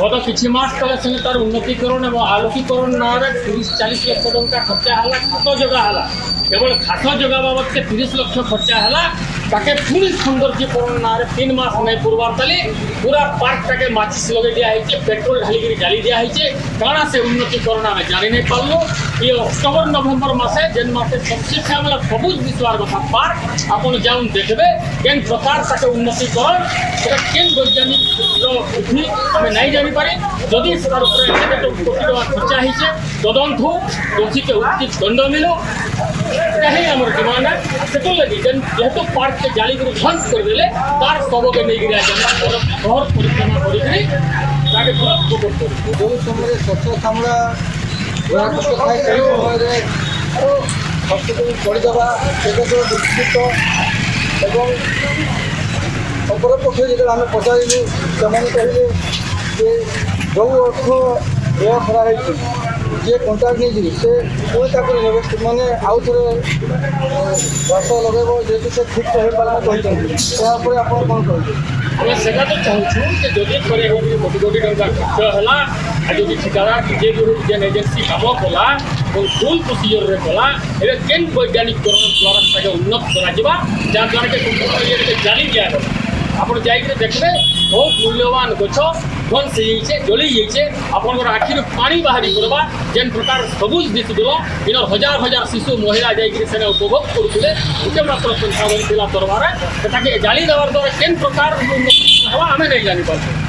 গত কিছু মাস তলে সঙ্গে তার উন্নতিকরণ এবং আলোকীকরণ আলোকীকরণরে তিরিশ চাল্লিশ লক্ষ টাকা খরচা হল খাত যোগা হল? কেবল খাত যোগা বাবদকে তিরিশ লক্ষ খরচা হল, তাকে পুরী সৌন্দর্যকরণ নারে তিন মাস নাই পূর্বার তালে পুরা পার্কটাকে মাচিস লগে দিয়া হয়েছে, পেট্রোল ঢালি করে জ্বালি দিয়া হয়েছে কারণ সে উন্নতিকরণ আমি জানি নাই পারল। এই অক্টোবর, নভেম্বর মাসে যে মাসে সবচেয়ে আমরা সবুজ বিশ্বার কথা পার্ক আপনি যাউন দেখবে, কেন প্রকার তাকে উন্নতিকরণ, সেটা কেন বৈজ্ঞানিক আমি নাই জানি। জানিপারি যদি তার উপরে এতে কোটি টাকা খরচা হয়েছে তদন্ত হোক দোষীকে উচিত দণ্ড মিলু এটাই আমার ডিমান্ড সেটার লাগি যেন যেহেতু পার্ককে জালি করে ধ্বংস করে দেলে তার শবকে নিয়ে গিয়ে আজ আমরা শহর পরিক্রমা করিকি তাকে পুরো খবর করি ଯେଉଁ ସମୟରେ ସ୍ୱଚ୍ଛ ଶାମଳା ଗୁଣାତ୍ମକ ଥାଏ ସେହି ସମୟରେ ହସ୍ତକୁ ପଡ଼ିଦେବା ସେଟାକୁ ଦୁଃଖିତ ଏବଂ ଅପରପକ୍ଷରେ ଯେତେବେଳେ ଆମେ ପଚାରିଲୁ ସେମାନେ କହିଲେ ଯେ ଯେଉଁ ଅର୍ଥ ବ୍ୟୟ କରାହେଇଛି ଯିଏ କଣ୍ଟ୍ରାକ୍ଟ ନେଇଛି ସେ ପୁଣି ତାକୁ ନେବେ ମାନେ ଆଉ ଥରେ ଗଛ ଲଗାଇବ ଯେହେତୁ ସେ ଠିକ୍ କହିପାରିଲା କହିଛନ୍ତି ଏହା ଉପରେ ଆପଣ କ'ଣ କହିବେ ଆମେ ସେଟା ତ ଚାହୁଁଛୁ ଯେ ଯଦି ଥରେ ଏମିତି କୋଟି କୋଟି ଟଙ୍କା ଖର୍ଚ୍ଚ ହେଲା ଆଉ ଯଦି ଠିକାଦାର ନିଜେ ବି ଯେନ୍ ଏଜେନ୍ସି କାମ କଲା ଏବଂ ଭୁଲ ପ୍ରୋସିଜରରେ କଲା ଏବେ କେନ୍ ବୈଜ୍ଞାନିକରଣ ଦ୍ୱାରା ତାକେ ଉନ୍ନତ କରାଯିବା ଯାହାଦ୍ୱାରା କି ସମ୍ପୂର୍ଣ୍ଣ ଇଏରେ ଜାଳି ଦିଆଗଲା ଆପଣ ଯାଇକିରି ଦେଖିବେ ବହୁତ ମୂଲ୍ୟବାନ ଗଛ ଧ୍ୱଂସ ହେଇଯାଇଛେ ଜଳି ଯାଇଛେ ଆପଣଙ୍କର ଆଖିରୁ ପାଣି ବାହାରି ପଡ଼ବା ଯେନ୍ ପ୍ରକାର ସବୁଜ ଦିଶୁଥିବ ଇନର ହଜାର ହଜାର ଶିଶୁ ମହିଳା ଯାଇକିରି ସେନେ ଉପଭୋଗ କରୁଥିଲେ। ଗୋଟେ ମାତ୍ର ସଂଖ୍ୟା ଥିଲା ତରବାରେ ସେଟାକେ ଜାଳି ଦେବାର ଦ୍ୱାରା କେନ୍ ପ୍ରକାର ଉନ୍ନତି ହେବା ଆମେ ନାଇଁ ଜାଣିପାରୁଛୁ।